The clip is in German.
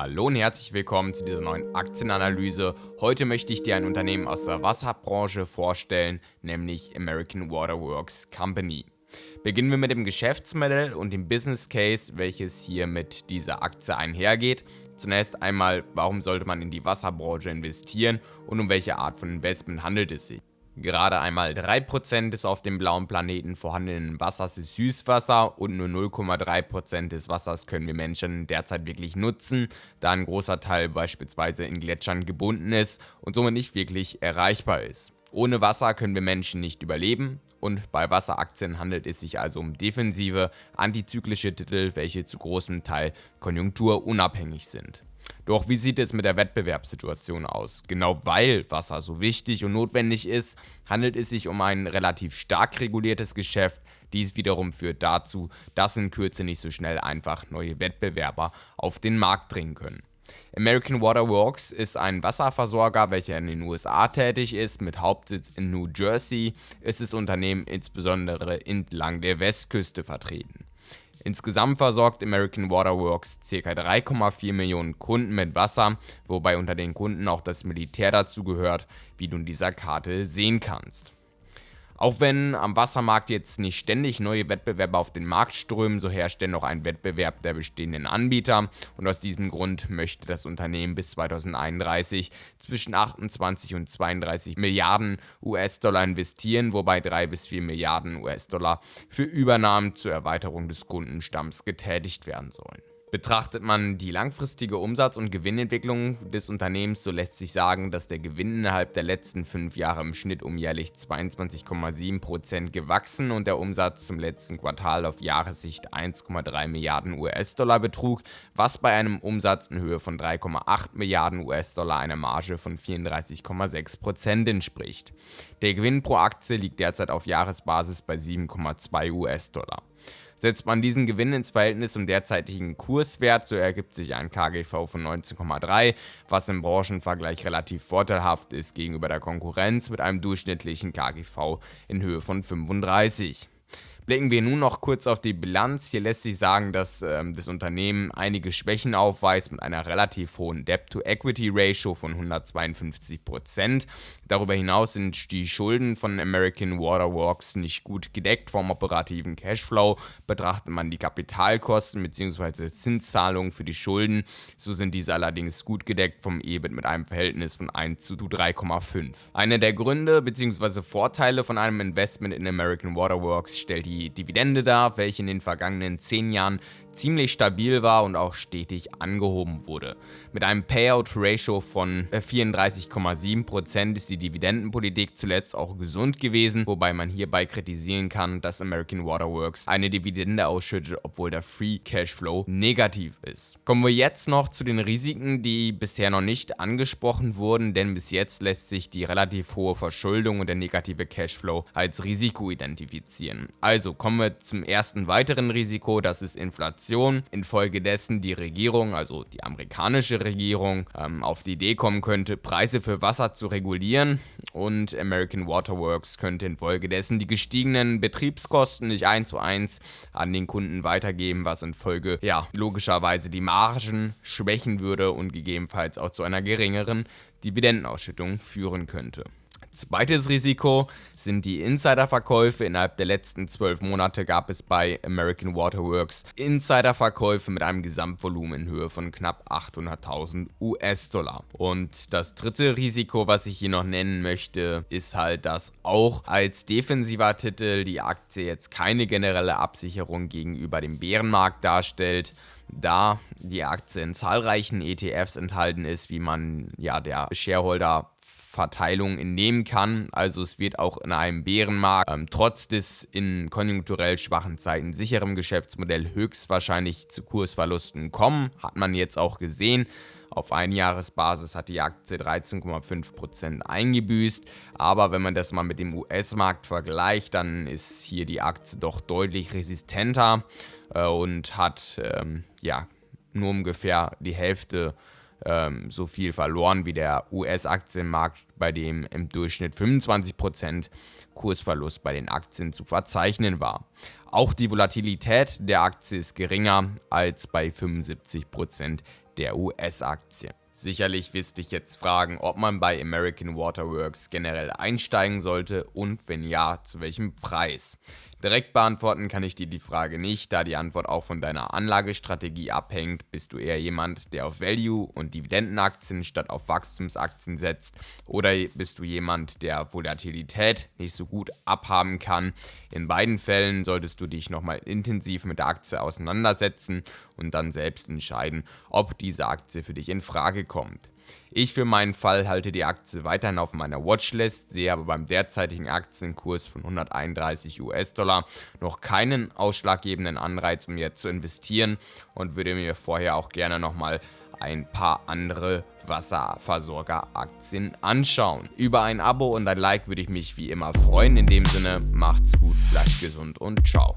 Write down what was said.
Hallo und herzlich willkommen zu dieser neuen Aktienanalyse. Heute möchte ich dir ein Unternehmen aus der Wasserbranche vorstellen, nämlich American Water Works Company. Beginnen wir mit dem Geschäftsmodell und dem Business Case, welches hier mit dieser Aktie einhergeht. Zunächst einmal, warum sollte man in die Wasserbranche investieren und um welche Art von Investment handelt es sich. Gerade einmal 3% des auf dem blauen Planeten vorhandenen Wassers ist Süßwasser und nur 0,3% des Wassers können wir Menschen derzeit wirklich nutzen, da ein großer Teil beispielsweise in Gletschern gebunden ist und somit nicht wirklich erreichbar ist. Ohne Wasser können wir Menschen nicht überleben und bei Wasseraktien handelt es sich also um defensive, antizyklische Titel, welche zu großem Teil konjunkturunabhängig sind. Doch wie sieht es mit der Wettbewerbssituation aus? Genau weil Wasser so wichtig und notwendig ist, handelt es sich um ein relativ stark reguliertes Geschäft. Dies wiederum führt dazu, dass in Kürze nicht so schnell einfach neue Wettbewerber auf den Markt dringen können. American Water Works ist ein Wasserversorger, welcher in den USA tätig ist, mit Hauptsitz in New Jersey ist das Unternehmen insbesondere entlang der Westküste vertreten. Insgesamt versorgt American Water Works ca. 3,4 Millionen Kunden mit Wasser, wobei unter den Kunden auch das Militär dazugehört, wie du in dieser Karte sehen kannst. Auch wenn am Wassermarkt jetzt nicht ständig neue Wettbewerber auf den Markt strömen, so herrscht dennoch ein Wettbewerb der bestehenden Anbieter und aus diesem Grund möchte das Unternehmen bis 2031 zwischen 28 und 32 Milliarden US-Dollar investieren, wobei 3 bis 4 Milliarden US-Dollar für Übernahmen zur Erweiterung des Kundenstamms getätigt werden sollen. Betrachtet man die langfristige Umsatz- und Gewinnentwicklung des Unternehmens, so lässt sich sagen, dass der Gewinn innerhalb der letzten fünf Jahre im Schnitt um jährlich 22,7% gewachsen und der Umsatz zum letzten Quartal auf Jahressicht 1,3 Milliarden US-Dollar betrug, was bei einem Umsatz in Höhe von 3,8 Milliarden US-Dollar einer Marge von 34,6% entspricht. Der Gewinn pro Aktie liegt derzeit auf Jahresbasis bei 7,2 US-Dollar. Setzt man diesen Gewinn ins Verhältnis zum derzeitigen Kurswert, so ergibt sich ein KGV von 19,3, was im Branchenvergleich relativ vorteilhaft ist gegenüber der Konkurrenz mit einem durchschnittlichen KGV in Höhe von 35. Blicken wir nun noch kurz auf die Bilanz. Hier lässt sich sagen, dass ähm, das Unternehmen einige Schwächen aufweist mit einer relativ hohen Debt-to-Equity-Ratio von 152%. Darüber hinaus sind die Schulden von American Water Works nicht gut gedeckt vom operativen Cashflow. Betrachtet man die Kapitalkosten bzw. Zinszahlungen für die Schulden, so sind diese allerdings gut gedeckt vom EBIT mit einem Verhältnis von 1 zu 3,5. Einer der Gründe bzw. Vorteile von einem Investment in American Water Works stellt die die Dividende dar, welche in den vergangenen 10 Jahren ziemlich stabil war und auch stetig angehoben wurde. Mit einem Payout-Ratio von 34,7% ist die Dividendenpolitik zuletzt auch gesund gewesen, wobei man hierbei kritisieren kann, dass American Water Works eine Dividende ausschüttet, obwohl der Free Cashflow negativ ist. Kommen wir jetzt noch zu den Risiken, die bisher noch nicht angesprochen wurden, denn bis jetzt lässt sich die relativ hohe Verschuldung und der negative Cashflow als Risiko identifizieren. Also kommen wir zum ersten weiteren Risiko, das ist Inflation. Inflation, infolgedessen die Regierung, also die amerikanische Regierung, ähm, auf die Idee kommen könnte, Preise für Wasser zu regulieren und American Water Works könnte infolgedessen die gestiegenen Betriebskosten nicht eins zu eins an den Kunden weitergeben, was infolge, ja, logischerweise die Margen schwächen würde und gegebenenfalls auch zu einer geringeren Dividendenausschüttung führen könnte. Zweites Risiko sind die Insiderverkäufe. Innerhalb der letzten zwölf Monate gab es bei American Water Works Insiderverkäufe mit einem Gesamtvolumen in Höhe von knapp 800.000 US-Dollar. Und das dritte Risiko, was ich hier noch nennen möchte, ist halt, dass auch als defensiver Titel die Aktie jetzt keine generelle Absicherung gegenüber dem Bärenmarkt darstellt da die Aktie in zahlreichen ETFs enthalten ist, wie man ja der Shareholder Verteilung entnehmen kann. Also es wird auch in einem Bärenmarkt ähm, trotz des in konjunkturell schwachen Zeiten sicheren Geschäftsmodell höchstwahrscheinlich zu Kursverlusten kommen. Hat man jetzt auch gesehen. Auf Einjahresbasis hat die Aktie 13,5% eingebüßt, aber wenn man das mal mit dem US-Markt vergleicht, dann ist hier die Aktie doch deutlich resistenter äh, und hat ähm, ja nur ungefähr die Hälfte ähm, so viel verloren wie der US-Aktienmarkt, bei dem im Durchschnitt 25% Kursverlust bei den Aktien zu verzeichnen war. Auch die Volatilität der Aktie ist geringer als bei 75% der US-Aktie. Sicherlich wirst dich jetzt fragen, ob man bei American Waterworks generell einsteigen sollte und wenn ja, zu welchem Preis. Direkt beantworten kann ich dir die Frage nicht, da die Antwort auch von deiner Anlagestrategie abhängt. Bist du eher jemand, der auf Value- und Dividendenaktien statt auf Wachstumsaktien setzt? Oder bist du jemand, der Volatilität nicht so gut abhaben kann? In beiden Fällen solltest du dich nochmal intensiv mit der Aktie auseinandersetzen und dann selbst entscheiden, ob diese Aktie für dich in Frage kommt. Ich für meinen Fall halte die Aktie weiterhin auf meiner Watchlist, sehe aber beim derzeitigen Aktienkurs von 131 US-Dollar noch keinen ausschlaggebenden Anreiz, um jetzt zu investieren und würde mir vorher auch gerne nochmal ein paar andere Wasserversorgeraktien anschauen. Über ein Abo und ein Like würde ich mich wie immer freuen. In dem Sinne, macht's gut, bleibt gesund und ciao.